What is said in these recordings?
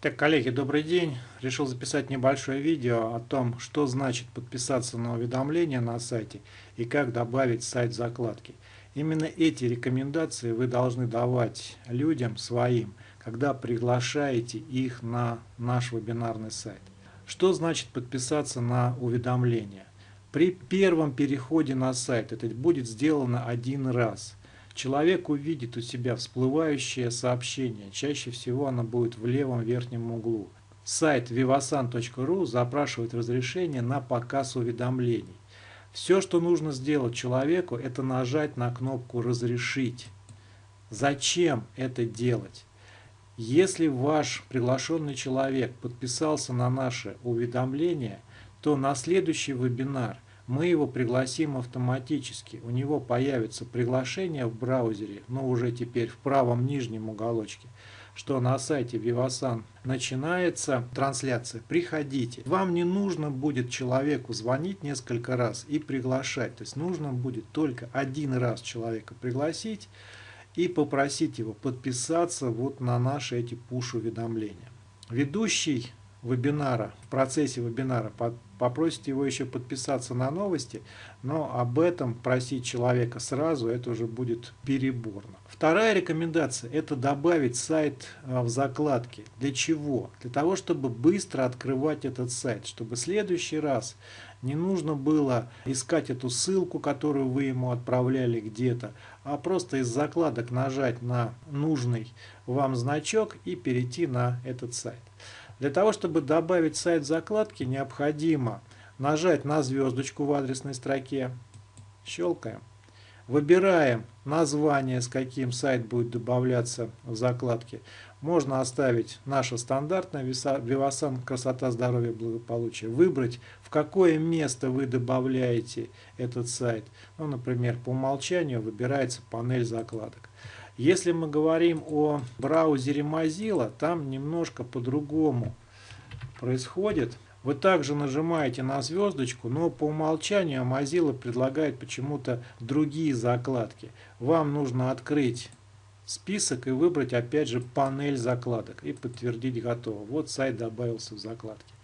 Так, коллеги, добрый день. Решил записать небольшое видео о том, что значит подписаться на уведомления на сайте и как добавить сайт закладки. Именно эти рекомендации вы должны давать людям своим, когда приглашаете их на наш вебинарный сайт. Что значит подписаться на уведомления? При первом переходе на сайт это будет сделано один раз – Человек увидит у себя всплывающее сообщение, чаще всего оно будет в левом верхнем углу. Сайт vivasan.ru запрашивает разрешение на показ уведомлений. Все, что нужно сделать человеку, это нажать на кнопку «Разрешить». Зачем это делать? Если ваш приглашенный человек подписался на наше уведомление, то на следующий вебинар – мы его пригласим автоматически. У него появится приглашение в браузере, но уже теперь в правом нижнем уголочке, что на сайте Vivasan начинается трансляция. Приходите. Вам не нужно будет человеку звонить несколько раз и приглашать. То есть нужно будет только один раз человека пригласить и попросить его подписаться вот на наши эти пуш-уведомления. Ведущий вебинара, в процессе вебинара попросите его еще подписаться на новости, но об этом просить человека сразу, это уже будет переборно. Вторая рекомендация – это добавить сайт а, в закладке. Для чего? Для того, чтобы быстро открывать этот сайт, чтобы в следующий раз не нужно было искать эту ссылку, которую вы ему отправляли где-то, а просто из закладок нажать на нужный вам значок и перейти на этот сайт. Для того, чтобы добавить сайт закладки, необходимо нажать на звездочку в адресной строке, щелкаем, выбираем название, с каким сайт будет добавляться в закладке. Можно оставить наше стандартное Vivasan «Красота, здоровье, благополучие». Выбрать, в какое место вы добавляете этот сайт. Ну, например, по умолчанию выбирается панель закладок. Если мы говорим о браузере Mozilla, там немножко по-другому происходит. Вы также нажимаете на звездочку, но по умолчанию Mozilla предлагает почему-то другие закладки. Вам нужно открыть список и выбрать опять же панель закладок и подтвердить готово. Вот сайт добавился в закладки.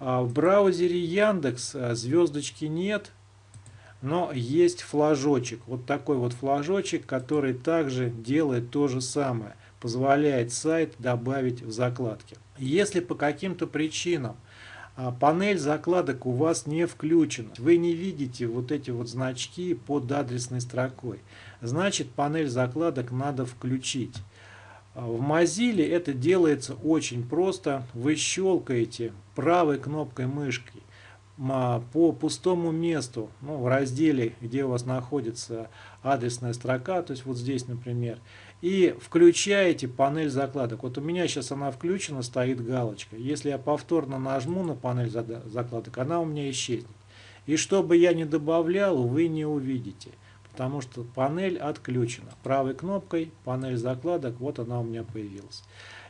А в браузере Яндекс а, звездочки нет, но есть флажочек. Вот такой вот флажочек, который также делает то же самое. Позволяет сайт добавить в закладки. Если по каким-то причинам а, панель закладок у вас не включена, вы не видите вот эти вот значки под адресной строкой, значит панель закладок надо включить. А, в Mozilla это делается очень просто. Вы щелкаете правой кнопкой мышки по пустому месту, ну, в разделе, где у вас находится адресная строка, то есть вот здесь, например, и включаете панель закладок. Вот у меня сейчас она включена, стоит галочка. Если я повторно нажму на панель закладок, она у меня исчезнет. И что бы я ни добавлял, вы не увидите, потому что панель отключена. Правой кнопкой панель закладок, вот она у меня появилась.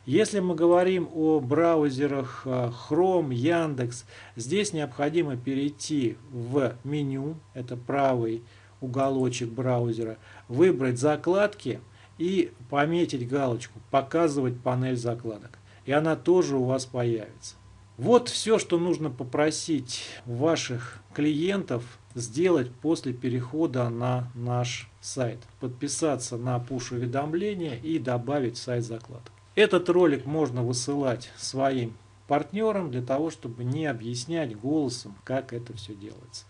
Если мы говорим о браузерах э, Chrome, Яндекс, здесь необходимо перейти в меню, это правый уголочек браузера, выбрать закладки и пометить галочку «Показывать панель закладок». И она тоже у вас появится. Вот все, что нужно попросить ваших клиентов сделать после перехода на наш сайт. Подписаться на push-уведомления и добавить сайт закладок. Этот ролик можно высылать своим партнерам для того, чтобы не объяснять голосом, как это все делается.